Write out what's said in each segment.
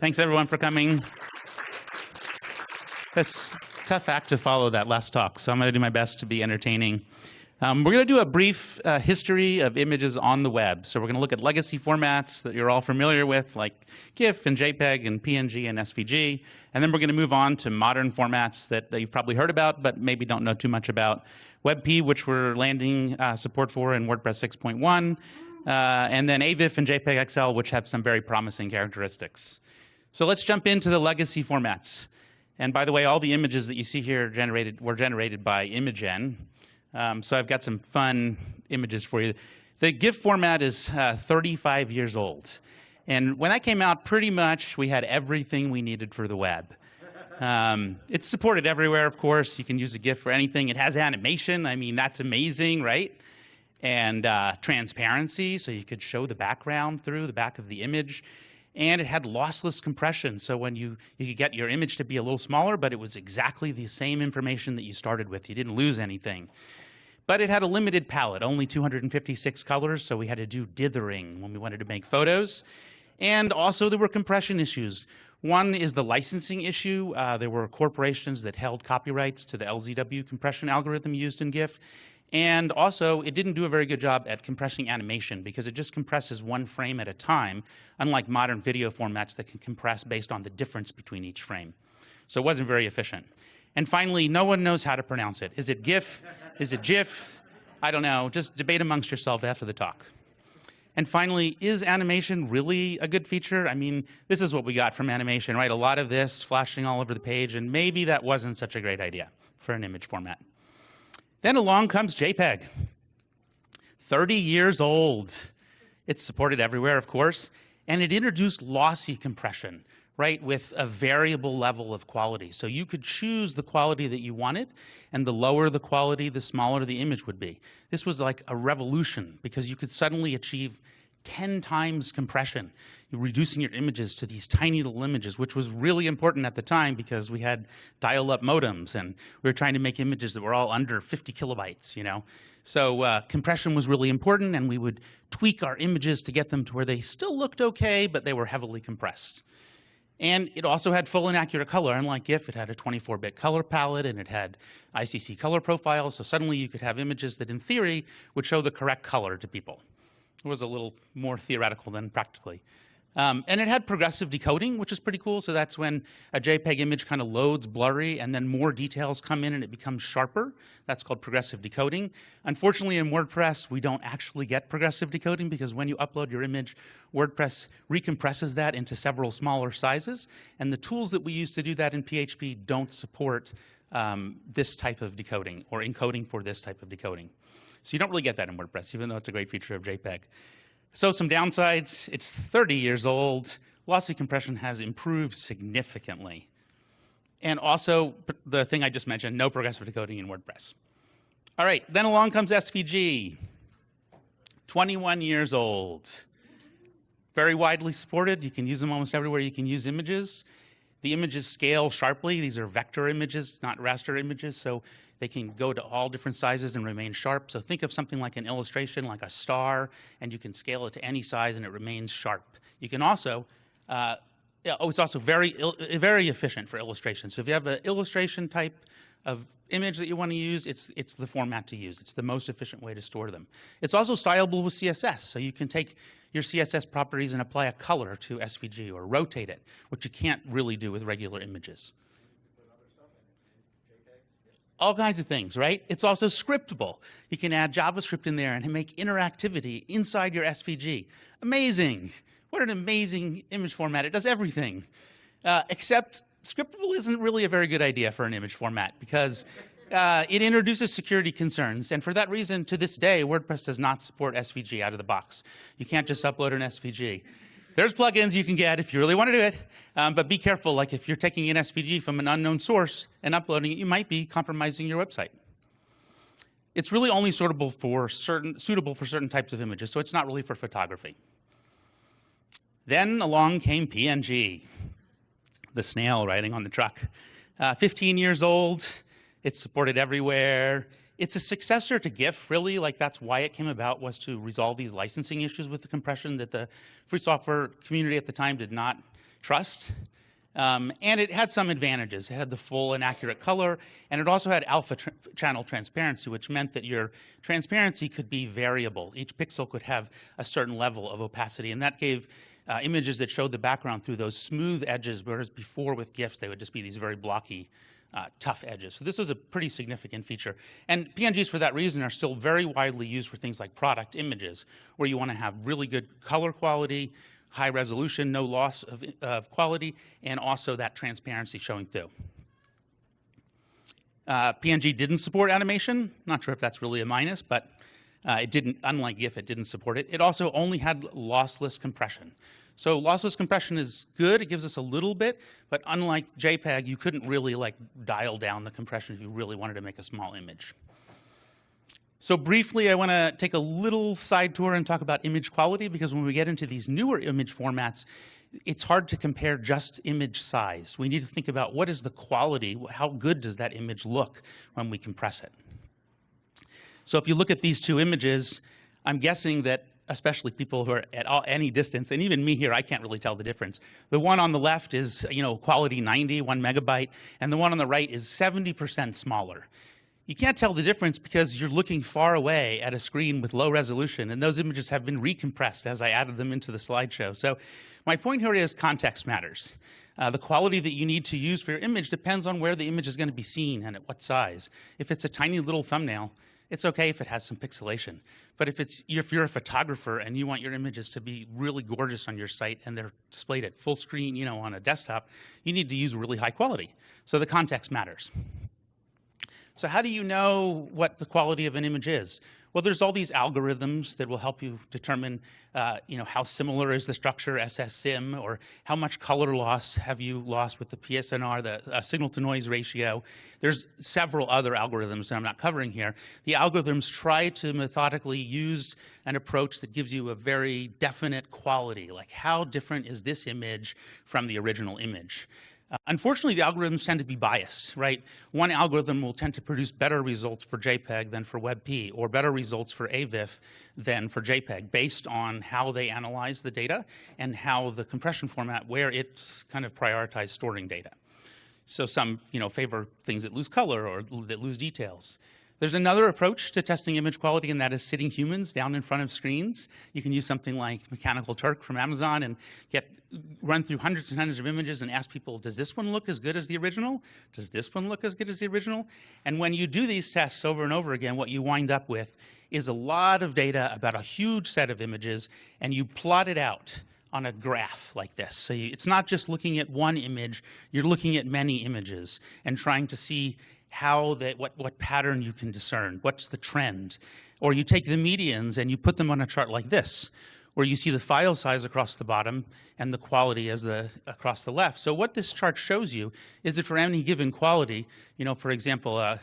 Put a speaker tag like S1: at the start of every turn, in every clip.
S1: Thanks everyone for coming. That's tough act to follow that last talk, so I'm going to do my best to be entertaining. Um, we're going to do a brief uh, history of images on the web. So we're going to look at legacy formats that you're all familiar with, like GIF and JPEG and PNG and SVG. And then we're going to move on to modern formats that, that you've probably heard about, but maybe don't know too much about. WebP, which we're landing uh, support for in WordPress 6.1. Uh, and then AVIF and JPEG XL, which have some very promising characteristics. So let's jump into the legacy formats. And by the way, all the images that you see here generated were generated by Imagen. Um, so I've got some fun images for you. The GIF format is uh, 35 years old. And when that came out, pretty much we had everything we needed for the web. Um, it's supported everywhere, of course. You can use a GIF for anything. It has animation. I mean, that's amazing, right? And uh, transparency, so you could show the background through the back of the image. And it had lossless compression, so when you, you could get your image to be a little smaller, but it was exactly the same information that you started with. You didn't lose anything. But it had a limited palette, only 256 colors, so we had to do dithering when we wanted to make photos. And also there were compression issues. One is the licensing issue. Uh, there were corporations that held copyrights to the LZW compression algorithm used in GIF. And also, it didn't do a very good job at compressing animation because it just compresses one frame at a time, unlike modern video formats that can compress based on the difference between each frame. So it wasn't very efficient. And finally, no one knows how to pronounce it. Is it GIF? Is it GIF? I don't know. Just debate amongst yourself after the talk. And finally, is animation really a good feature? I mean, this is what we got from animation, right? A lot of this flashing all over the page, and maybe that wasn't such a great idea for an image format. Then along comes JPEG. 30 years old. It's supported everywhere, of course, and it introduced lossy compression, right, with a variable level of quality. So you could choose the quality that you wanted, and the lower the quality, the smaller the image would be. This was like a revolution because you could suddenly achieve 10 times compression, reducing your images to these tiny little images, which was really important at the time because we had dial-up modems and we were trying to make images that were all under 50 kilobytes, you know. So uh, compression was really important and we would tweak our images to get them to where they still looked okay, but they were heavily compressed. And it also had full and accurate color. Unlike GIF, it had a 24-bit color palette and it had ICC color profiles. So suddenly you could have images that in theory would show the correct color to people. It was a little more theoretical than practically. Um, and it had progressive decoding, which is pretty cool. So that's when a JPEG image kind of loads blurry and then more details come in and it becomes sharper. That's called progressive decoding. Unfortunately, in WordPress, we don't actually get progressive decoding because when you upload your image, WordPress recompresses that into several smaller sizes. And the tools that we use to do that in PHP don't support um, this type of decoding or encoding for this type of decoding. So you don't really get that in WordPress, even though it's a great feature of JPEG. So some downsides, it's 30 years old. Lossy compression has improved significantly. And also, the thing I just mentioned, no progressive decoding in WordPress. All right, then along comes SVG. 21 years old. Very widely supported. You can use them almost everywhere you can use images. The images scale sharply. These are vector images, not raster images, so they can go to all different sizes and remain sharp. So think of something like an illustration, like a star, and you can scale it to any size and it remains sharp. You can also, uh, oh, it's also very, very efficient for illustration. So if you have an illustration type of image that you want to use, it's, it's the format to use. It's the most efficient way to store them. It's also stylable with CSS, so you can take your CSS properties and apply a color to SVG or rotate it, which you can't really do with regular images. All kinds of things, right? It's also scriptable. You can add JavaScript in there and make interactivity inside your SVG. Amazing. What an amazing image format. It does everything. Uh, except scriptable isn't really a very good idea for an image format because uh, it introduces security concerns. And for that reason, to this day, WordPress does not support SVG out of the box. You can't just upload an SVG. There's plugins you can get if you really want to do it, um, but be careful. Like if you're taking an SVG from an unknown source and uploading it, you might be compromising your website. It's really only suitable for certain, suitable for certain types of images, so it's not really for photography. Then along came PNG the snail riding on the truck. Uh, 15 years old, it's supported everywhere. It's a successor to GIF, really. Like that's why it came about was to resolve these licensing issues with the compression that the free software community at the time did not trust. Um, and it had some advantages. It had the full and accurate color, and it also had alpha channel transparency, which meant that your transparency could be variable. Each pixel could have a certain level of opacity, and that gave uh, images that showed the background through those smooth edges, whereas before with GIFs, they would just be these very blocky uh, tough edges. So this is a pretty significant feature. And PNGs for that reason are still very widely used for things like product images, where you want to have really good color quality, high resolution, no loss of, of quality, and also that transparency showing through. Uh, PNG didn't support animation. Not sure if that's really a minus, but uh, it didn't, unlike GIF, it didn't support it. It also only had lossless compression. So lossless compression is good, it gives us a little bit, but unlike JPEG, you couldn't really like dial down the compression if you really wanted to make a small image. So briefly, I want to take a little side tour and talk about image quality because when we get into these newer image formats, it's hard to compare just image size. We need to think about what is the quality, how good does that image look when we compress it. So if you look at these two images, I'm guessing that especially people who are at all, any distance, and even me here, I can't really tell the difference. The one on the left is, you know, quality 90, one megabyte, and the one on the right is 70% smaller. You can't tell the difference because you're looking far away at a screen with low resolution, and those images have been recompressed as I added them into the slideshow. So my point here is context matters. Uh, the quality that you need to use for your image depends on where the image is going to be seen and at what size. If it's a tiny little thumbnail, it's okay if it has some pixelation. But if, it's, if you're a photographer and you want your images to be really gorgeous on your site and they're displayed at full screen you know, on a desktop, you need to use really high quality. So the context matters. So how do you know what the quality of an image is? Well, there's all these algorithms that will help you determine, uh, you know, how similar is the structure SSIM, or how much color loss have you lost with the PSNR, the uh, signal to noise ratio. There's several other algorithms that I'm not covering here. The algorithms try to methodically use an approach that gives you a very definite quality, like how different is this image from the original image. Uh, unfortunately, the algorithms tend to be biased, right? One algorithm will tend to produce better results for JPEG than for WebP, or better results for AVIF than for JPEG, based on how they analyze the data and how the compression format, where it's kind of prioritized storing data. So some, you know, favor things that lose color or that lose details. There's another approach to testing image quality, and that is sitting humans down in front of screens. You can use something like Mechanical Turk from Amazon and get run through hundreds and hundreds of images and ask people, does this one look as good as the original? Does this one look as good as the original? And when you do these tests over and over again, what you wind up with is a lot of data about a huge set of images, and you plot it out on a graph like this. So you, it's not just looking at one image, you're looking at many images and trying to see how that what, what pattern you can discern, what's the trend. Or you take the medians and you put them on a chart like this, where you see the file size across the bottom and the quality as the across the left. So what this chart shows you is that for any given quality, you know, for example, uh,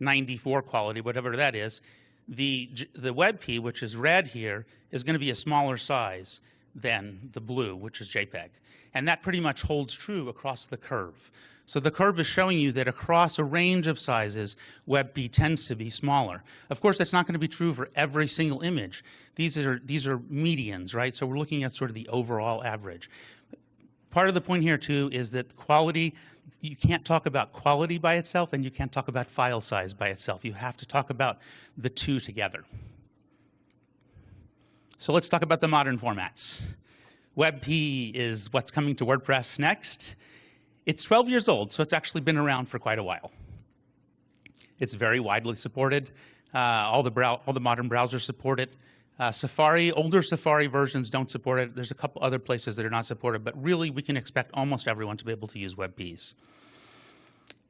S1: 94 quality, whatever that is, the, the WebP, which is red here, is going to be a smaller size than the blue, which is JPEG. And that pretty much holds true across the curve. So the curve is showing you that across a range of sizes, WebP tends to be smaller. Of course, that's not going to be true for every single image. These are, these are medians, right? So we're looking at sort of the overall average. Part of the point here, too, is that quality, you can't talk about quality by itself and you can't talk about file size by itself. You have to talk about the two together. So let's talk about the modern formats. WebP is what's coming to WordPress next. It's 12 years old, so it's actually been around for quite a while. It's very widely supported. Uh, all, the all the modern browsers support it. Uh, Safari, older Safari versions don't support it. There's a couple other places that are not supported, but really we can expect almost everyone to be able to use WebPs.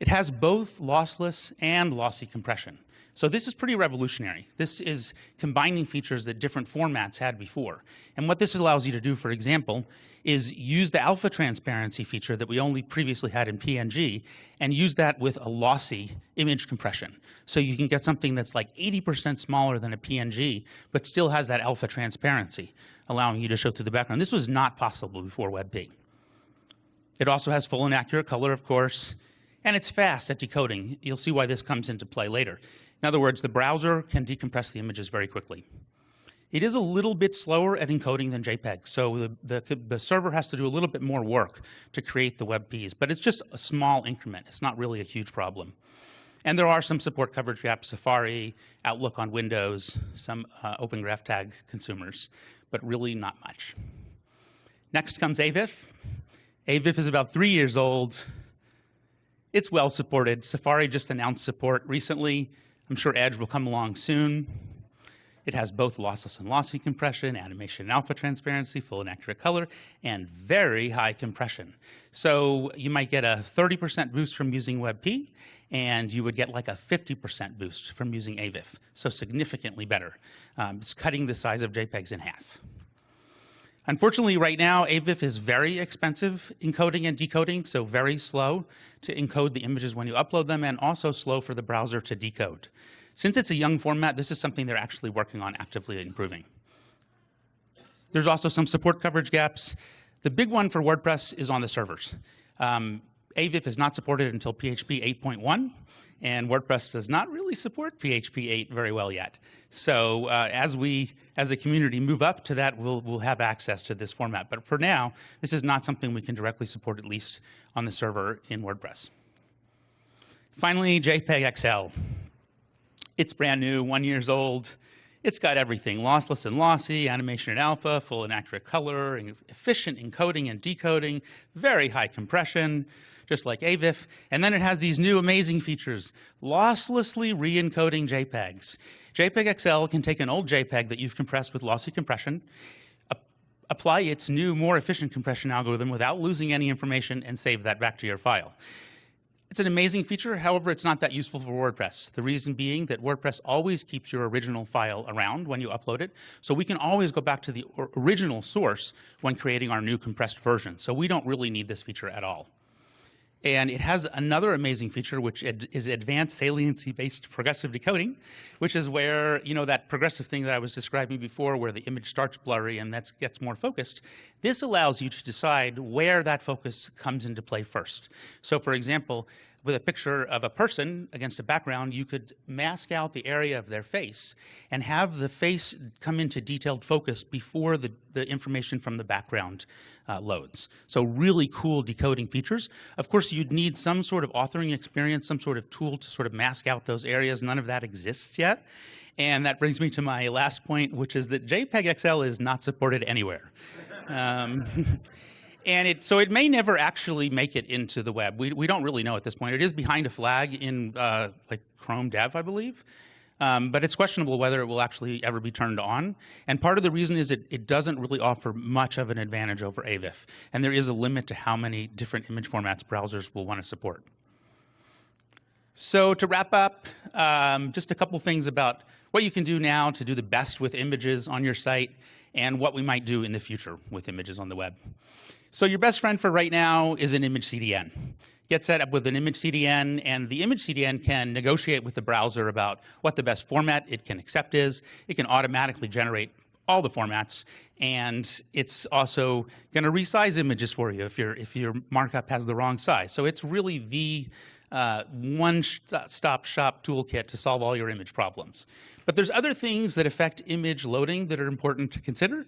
S1: It has both lossless and lossy compression. So this is pretty revolutionary. This is combining features that different formats had before. And what this allows you to do, for example, is use the alpha transparency feature that we only previously had in PNG and use that with a lossy image compression. So you can get something that's like 80% smaller than a PNG, but still has that alpha transparency, allowing you to show through the background. This was not possible before WebP. It also has full and accurate color, of course, And it's fast at decoding. You'll see why this comes into play later. In other words, the browser can decompress the images very quickly. It is a little bit slower at encoding than JPEG, so the, the, the, server has to do a little bit more work to create the WebPs, but it's just a small increment. It's not really a huge problem. And there are some support coverage gaps, Safari, Outlook on Windows, some uh, Open Graph Tag consumers, but really not much. Next comes AVIF. AVIF is about three years old. It's well supported. Safari just announced support recently. I'm sure Edge will come along soon. It has both lossless and lossy compression, animation and alpha transparency, full and accurate color, and very high compression. So you might get a 30% boost from using WebP, and you would get like a 50% boost from using AVIF, so significantly better. Um, it's cutting the size of JPEGs in half. Unfortunately, right now, AVIF is very expensive encoding and decoding, so very slow to encode the images when you upload them, and also slow for the browser to decode. Since it's a young format, this is something they're actually working on actively improving. There's also some support coverage gaps. The big one for WordPress is on the servers. Um, AVIF is not supported until PHP 8.1, and WordPress does not really support PHP 8 very well yet. So uh, as we, as a community, move up to that, we'll, we'll have access to this format. But for now, this is not something we can directly support, at least on the server in WordPress. Finally, JPEG XL. It's brand new, one years old. It's got everything, lossless and lossy, animation and alpha, full and accurate color, efficient encoding and decoding, very high compression, just like AVIF. And then it has these new amazing features, losslessly re-encoding JPEGs. JPEG XL can take an old JPEG that you've compressed with lossy compression, apply its new, more efficient compression algorithm without losing any information and save that back to your file. It's an amazing feature, however, it's not that useful for WordPress. The reason being that WordPress always keeps your original file around when you upload it, so we can always go back to the original source when creating our new compressed version. So we don't really need this feature at all. And it has another amazing feature, which is advanced saliency-based progressive decoding, which is where, you know, that progressive thing that I was describing before, where the image starts blurry and that gets more focused. This allows you to decide where that focus comes into play first. So for example, with a picture of a person against a background, you could mask out the area of their face and have the face come into detailed focus before the, the information from the background uh, loads. So really cool decoding features. Of course, you'd need some sort of authoring experience, some sort of tool to sort of mask out those areas. None of that exists yet. And that brings me to my last point, which is that JPEG XL is not supported anywhere. Um, And it, so it may never actually make it into the web. We, we don't really know at this point. It is behind a flag in uh, like Chrome Dev, I believe. Um, but it's questionable whether it will actually ever be turned on. And part of the reason is it, it doesn't really offer much of an advantage over AVIF. And there is a limit to how many different image formats browsers will want to support. So to wrap up, um, just a couple things about what you can do now to do the best with images on your site and what we might do in the future with images on the web. So your best friend for right now is an image CDN. Get set up with an image CDN, and the image CDN can negotiate with the browser about what the best format it can accept is. It can automatically generate all the formats, and it's also going to resize images for you if, your if your markup has the wrong size. So it's really the uh, one-stop shop toolkit to solve all your image problems. But there's other things that affect image loading that are important to consider.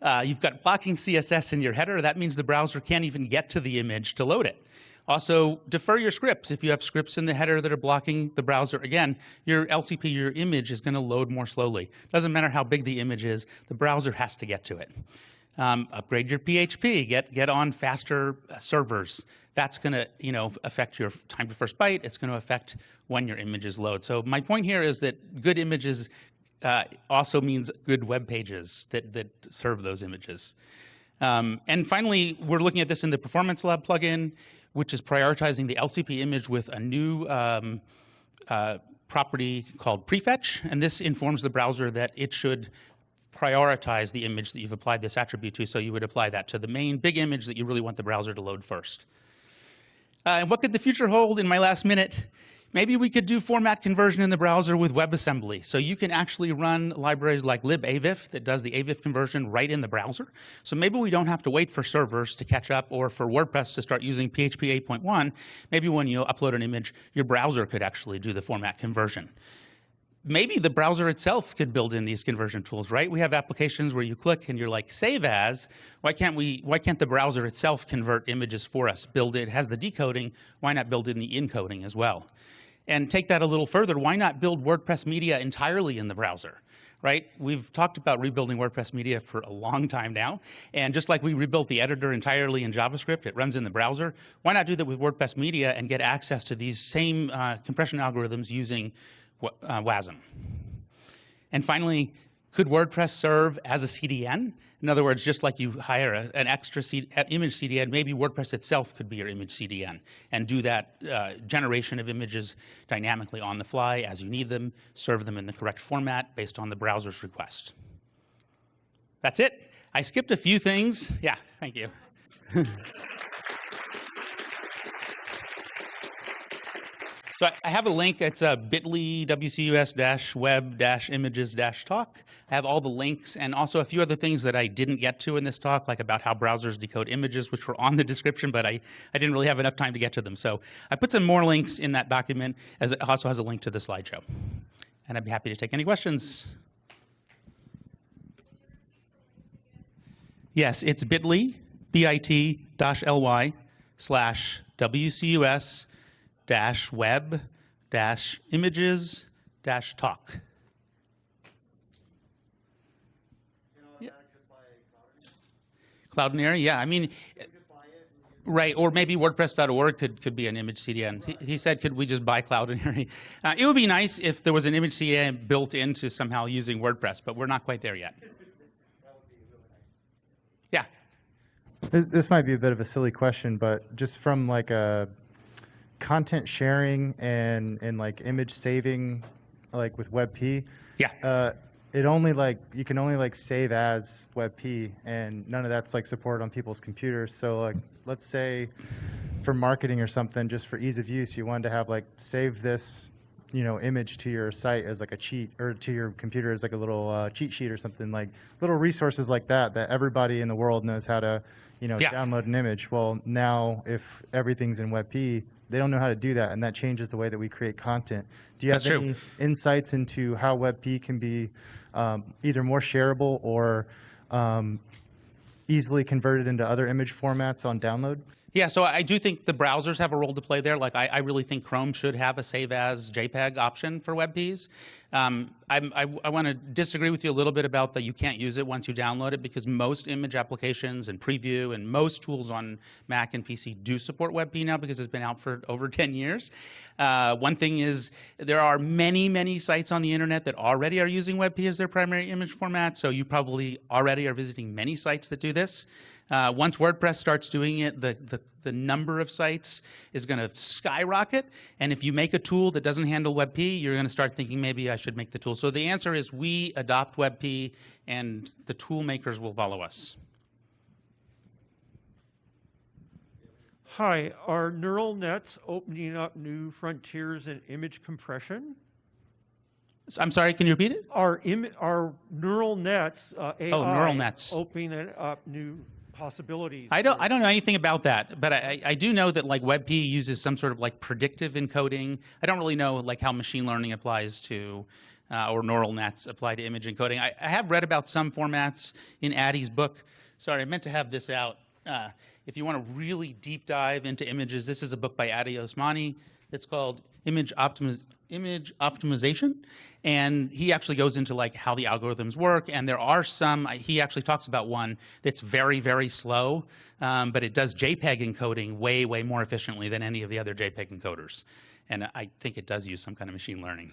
S1: Uh, you've got blocking CSS in your header. That means the browser can't even get to the image to load it. Also, defer your scripts. If you have scripts in the header that are blocking the browser, again, your LCP, your image is going to load more slowly. Doesn't matter how big the image is, the browser has to get to it. Um, upgrade your PHP, get, get on faster uh, servers. That's going to you know, affect your time to first byte. It's going to affect when your images load. So my point here is that good images uh, also means good web pages that, that serve those images. Um, and finally, we're looking at this in the Performance Lab plugin, which is prioritizing the LCP image with a new um, uh, property called prefetch. And this informs the browser that it should prioritize the image that you've applied this attribute to. So you would apply that to the main big image that you really want the browser to load first. Uh, and what could the future hold in my last minute? Maybe we could do format conversion in the browser with WebAssembly. So you can actually run libraries like libavif that does the avif conversion right in the browser. So maybe we don't have to wait for servers to catch up or for WordPress to start using PHP 8.1. Maybe when you upload an image, your browser could actually do the format conversion maybe the browser itself could build in these conversion tools, right? We have applications where you click and you're like, save as. Why can't we? Why can't the browser itself convert images for us? Build it has the decoding. Why not build in the encoding as well? And take that a little further. Why not build WordPress media entirely in the browser? Right? We've talked about rebuilding WordPress media for a long time now. And just like we rebuilt the editor entirely in JavaScript, it runs in the browser. Why not do that with WordPress media and get access to these same uh, compression algorithms using uh, WASM. And finally, could WordPress serve as a CDN? In other words, just like you hire a, an extra C, image CDN, maybe WordPress itself could be your image CDN and do that uh, generation of images dynamically on the fly as you need them, serve them in the correct format based on the browser's request. That's it. I skipped a few things. Yeah, thank you. So I have a link. It's a bit.ly wcus-web-images-talk. I have all the links and also a few other things that I didn't get to in this talk, like about how browsers decode images, which were on the description, but I, I didn't really have enough time to get to them. So I put some more links in that document, as it also has a link to the slideshow. And I'd be happy to take any questions. Yes, it's bit.ly, bit-ly slash WCUS dash web dash images dash talk. Cloudinary, yeah. I mean, right, or maybe WordPress.org could, could be an image CDN. He, he said, could we just buy Cloudinary? Uh, it would be nice if there was an image CDN built into somehow using WordPress, but we're not quite there yet. Yeah.
S2: This might be a bit of a silly question, but just from like a content sharing and and like image saving, like with WebP.
S1: Yeah.
S2: Uh, it only like you can only like save as WebP, and none of that's like supported on people's computers. So like, let's say for marketing or something, just for ease of use, you wanted to have like save this, you know, image to your site as like a cheat, or to your computer as like a little uh, cheat sheet or something like little resources like that that everybody in the world knows how to, you know,
S1: Yeah.
S2: download an image. Well, now if everything's in WebP, they don't know how to do that, and that changes the way that we create content. Do you
S1: That's
S2: have
S1: true.
S2: any insights into how WebP can be um, either more shareable or um, easily converted into other image formats on download?
S1: Yeah, so I do think the browsers have a role to play there. Like, I, I really think Chrome should have a save as JPEG option for WebPs. Um, I, I want to disagree with you a little bit about that you can't use it once you download it because most image applications and preview and most tools on Mac and PC do support WebP now because it's been out for over 10 years. Uh, one thing is there are many, many sites on the internet that already are using WebP as their primary image format, so you probably already are visiting many sites that do this. Uh, once WordPress starts doing it, the, the, the number of sites is going to skyrocket. And if you make a tool that doesn't handle WebP, you're going to start thinking maybe I should make the tool. So the answer is we adopt WebP, and the tool makers will follow us.
S3: Hi, are neural nets opening up new frontiers in image compression?
S1: I'm sorry, can you repeat it?
S3: Are, Im- are neural nets, uh, AI,
S1: Oh, neural nets.
S3: opening up new possibilities?
S1: I don't, I don't know anything about that, but I, I do know that like WebP uses some sort of like predictive encoding. I don't really know like how machine learning applies to, uh, or neural nets apply to image encoding. I, I have read about some formats in Addy's book. Sorry, I meant to have this out. Uh, if you want to really deep dive into images, this is a book by Addy Osmani. It's called Image Optimiz- image optimization and he actually goes into like how the algorithms work and there are some he actually talks about one that's very very slow um, but it does jpeg encoding way way more efficiently than any of the other jpeg encoders and i think it does use some kind of machine learning.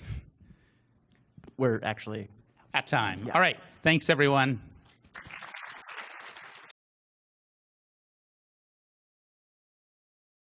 S4: We're actually
S1: at time. All right. Thanks everyone